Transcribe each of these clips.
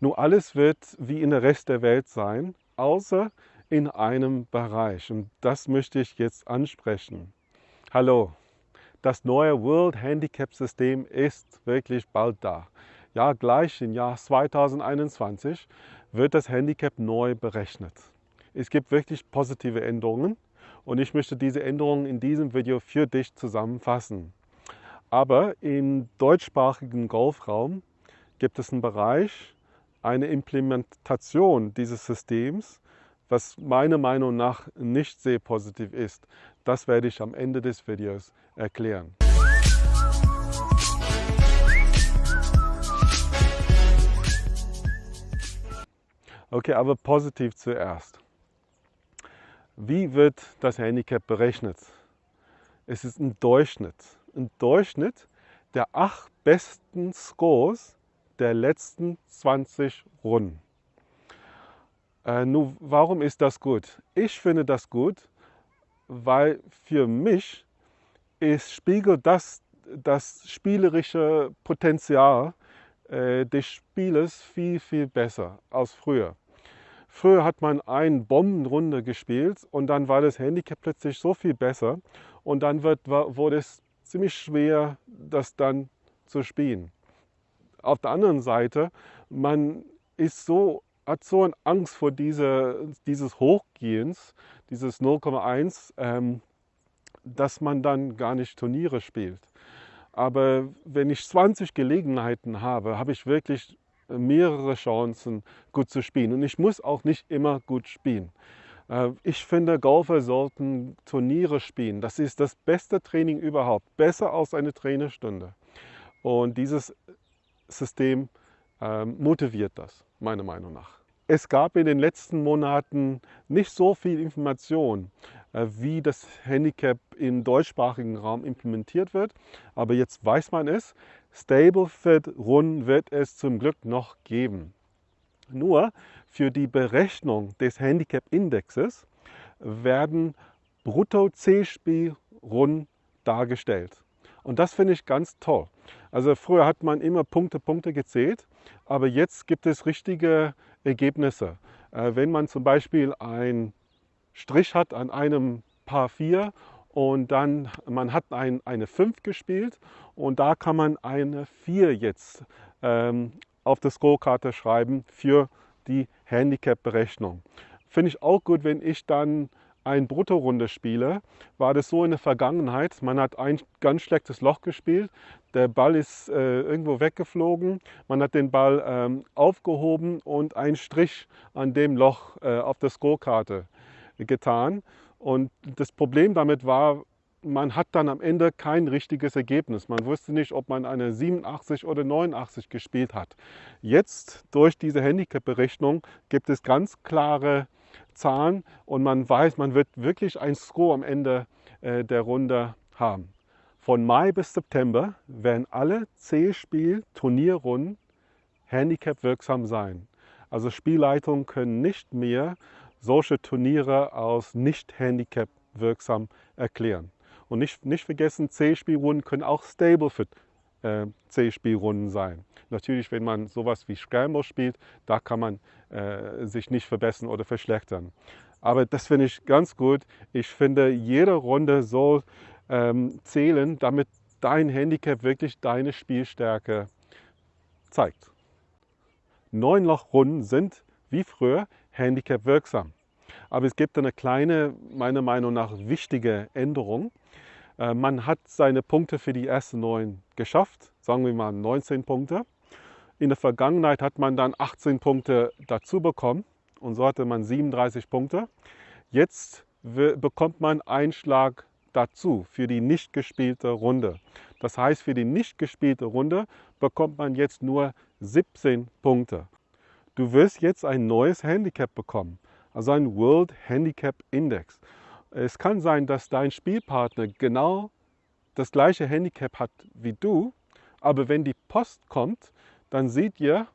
Nur alles wird wie in der Rest der Welt sein, außer in einem Bereich. Und das möchte ich jetzt ansprechen. Hallo, das neue World Handicap System ist wirklich bald da. Ja, gleich im Jahr 2021 wird das Handicap neu berechnet. Es gibt wirklich positive Änderungen und ich möchte diese Änderungen in diesem Video für dich zusammenfassen. Aber im deutschsprachigen Golfraum gibt es einen Bereich, eine Implementation dieses Systems, was meiner Meinung nach nicht sehr positiv ist. Das werde ich am Ende des Videos erklären. Okay, aber positiv zuerst. Wie wird das Handicap berechnet? Es ist ein Durchschnitt. Ein Durchschnitt der acht besten Scores der letzten 20 Runden. Äh, nun, warum ist das gut? Ich finde das gut, weil für mich ist, spiegelt das das spielerische Potenzial äh, des Spieles viel, viel besser als früher. Früher hat man eine Bombenrunde gespielt und dann war das Handicap plötzlich so viel besser und dann wird, wurde es ziemlich schwer, das dann zu spielen. Auf der anderen Seite, man ist so, hat so eine Angst vor diese, dieses Hochgehens, dieses 0,1, ähm, dass man dann gar nicht Turniere spielt. Aber wenn ich 20 Gelegenheiten habe, habe ich wirklich mehrere Chancen, gut zu spielen. Und ich muss auch nicht immer gut spielen. Äh, ich finde, Golfer sollten Turniere spielen. Das ist das beste Training überhaupt. Besser als eine Trainerstunde. Und dieses System ähm, motiviert das, meiner Meinung nach. Es gab in den letzten Monaten nicht so viel Information, äh, wie das Handicap im deutschsprachigen Raum implementiert wird. Aber jetzt weiß man es. Stablefit-Runden wird es zum Glück noch geben. Nur für die Berechnung des Handicap-Indexes werden Brutto-C-Spielrunden dargestellt. Und das finde ich ganz toll. Also früher hat man immer Punkte, Punkte gezählt, aber jetzt gibt es richtige Ergebnisse. Äh, wenn man zum Beispiel einen Strich hat an einem Paar 4 und dann man hat ein, eine 5 gespielt und da kann man eine 4 jetzt ähm, auf der Scorekarte schreiben für die Handicap-Berechnung. Finde ich auch gut, wenn ich dann ein Bruttorunde spiele, war das so in der Vergangenheit. Man hat ein ganz schlechtes Loch gespielt, der Ball ist äh, irgendwo weggeflogen, man hat den Ball ähm, aufgehoben und einen Strich an dem Loch äh, auf der Scorekarte getan. Und das Problem damit war, man hat dann am Ende kein richtiges Ergebnis. Man wusste nicht, ob man eine 87 oder 89 gespielt hat. Jetzt durch diese Handicap-Berechnung gibt es ganz klare Zahlen und man weiß, man wird wirklich ein Score am Ende äh, der Runde haben. Von Mai bis September werden alle C-Spiel-Turnierrunden Handicap wirksam sein. Also Spielleitungen können nicht mehr solche Turniere als nicht Handicap wirksam erklären. Und nicht, nicht vergessen, C-Spielrunden können auch Stablefit äh, C-Spielrunden sein. Natürlich, wenn man sowas wie Scramble spielt, da kann man äh, sich nicht verbessern oder verschlechtern. Aber das finde ich ganz gut. Ich finde, jede Runde soll ähm, zählen, damit dein Handicap wirklich deine Spielstärke zeigt. Neun Lochrunden sind wie früher Handicap wirksam. Aber es gibt eine kleine, meiner Meinung nach wichtige Änderung. Äh, man hat seine Punkte für die ersten neun geschafft, sagen wir mal 19 Punkte. In der Vergangenheit hat man dann 18 Punkte dazu bekommen und so hatte man 37 Punkte. Jetzt bekommt man einen Schlag dazu für die nicht gespielte Runde. Das heißt, für die nicht gespielte Runde bekommt man jetzt nur 17 Punkte. Du wirst jetzt ein neues Handicap bekommen, also ein World Handicap Index. Es kann sein, dass dein Spielpartner genau das gleiche Handicap hat wie du, aber wenn die Post kommt, dann seht ihr,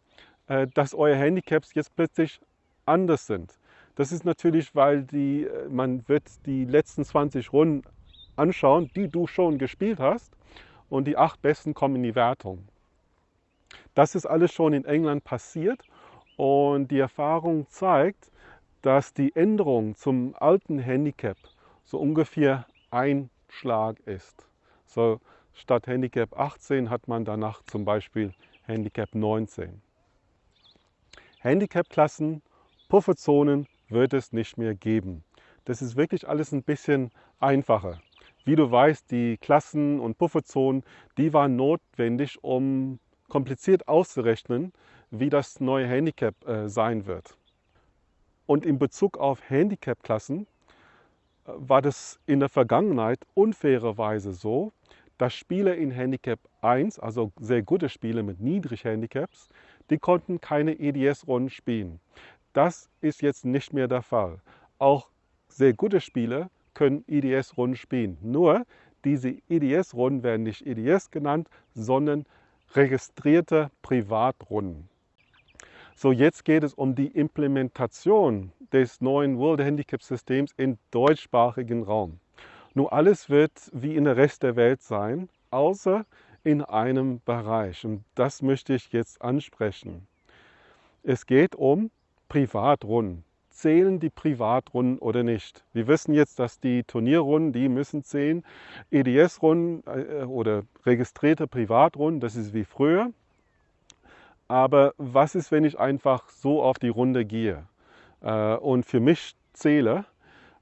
äh, dass eure Handicaps jetzt plötzlich anders sind. Das ist natürlich, weil die, äh, man wird die letzten 20 Runden anschauen, die du schon gespielt hast und die acht besten kommen in die Wertung. Das ist alles schon in England passiert Und die Erfahrung zeigt, dass die Änderung zum alten Handicap so ungefähr ein Schlag ist. So statt Handicap 18 hat man danach zum Beispiel Handicap 19. Handicap-Klassen, Pufferzonen wird es nicht mehr geben. Das ist wirklich alles ein bisschen einfacher. Wie du weißt, die Klassen und Pufferzonen, die waren notwendig, um kompliziert auszurechnen, wie das neue Handicap äh, sein wird. Und in Bezug auf Handicap-Klassen äh, war das in der Vergangenheit unfairerweise so, dass Spieler in Handicap 1, also sehr gute Spieler mit niedrig Handicaps, die konnten keine EDS-Runden spielen. Das ist jetzt nicht mehr der Fall. Auch sehr gute Spieler können EDS-Runden spielen. Nur diese EDS-Runden werden nicht EDS genannt, sondern registrierte Privatrunden. So, jetzt geht es um die Implementation des neuen World Handicap Systems im deutschsprachigen Raum. Nur alles wird wie in der Rest der Welt sein, außer in einem Bereich. Und das möchte ich jetzt ansprechen. Es geht um Privatrunden zählen die Privatrunden oder nicht. Wir wissen jetzt, dass die Turnierrunden, die müssen zählen. EDS-Runden äh, oder registrierte Privatrunden, das ist wie früher. Aber was ist, wenn ich einfach so auf die Runde gehe äh, und für mich zähle?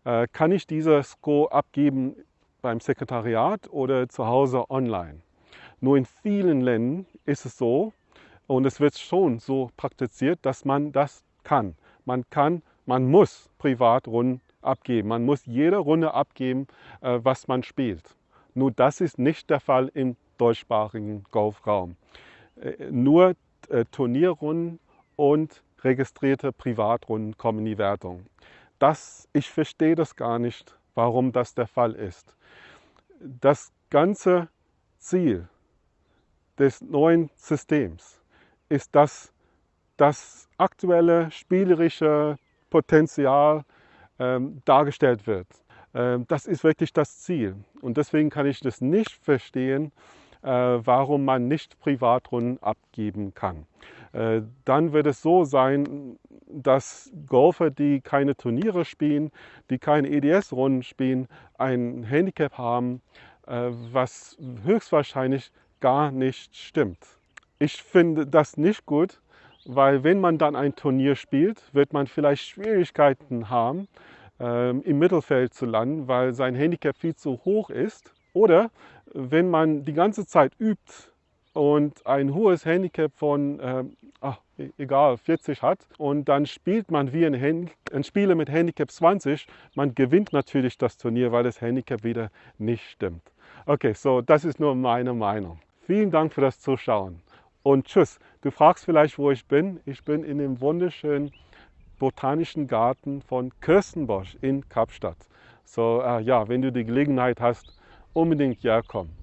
Äh, kann ich dieser Score abgeben beim Sekretariat oder zu Hause online? Nur in vielen Ländern ist es so, und es wird schon so praktiziert, dass man das kann. Man kann man muss Privatrunden abgeben. Man muss jede Runde abgeben, äh, was man spielt. Nur das ist nicht der Fall im deutschsprachigen Golfraum. Äh, nur äh, Turnierrunden und registrierte Privatrunden kommen in die Wertung. Das, ich verstehe das gar nicht, warum das der Fall ist. Das ganze Ziel des neuen Systems ist, dass das aktuelle spielerische Potenzial ähm, dargestellt wird. Ähm, das ist wirklich das Ziel. Und deswegen kann ich das nicht verstehen, warum man nicht Privatrunden abgeben kann. Äh, dann wird es so sein, dass Golfer, die keine Turniere spielen, die keine EDS-Runden spielen, ein Handicap haben, äh, was höchstwahrscheinlich gar nicht stimmt. Ich finde das nicht gut, weil wenn man dann ein Turnier spielt, wird man vielleicht Schwierigkeiten haben, ähm, im Mittelfeld zu landen, weil sein Handicap viel zu hoch ist. Oder wenn man die ganze Zeit übt und ein hohes Handicap von, ähm, ach, e-, egal, 40 hat und dann spielt man wie ein, Hand ein Spieler mit Handicap 20, man gewinnt natürlich das Turnier, weil das Handicap wieder nicht stimmt. Okay, so das ist nur meine Meinung. Vielen Dank für das Zuschauen und tschüss. Du fragst vielleicht, wo ich bin. Ich bin in dem wunderschönen botanischen Garten von Kirstenbosch in Kapstadt. So, äh, ja, wenn du die Gelegenheit hast, unbedingt ja kommen.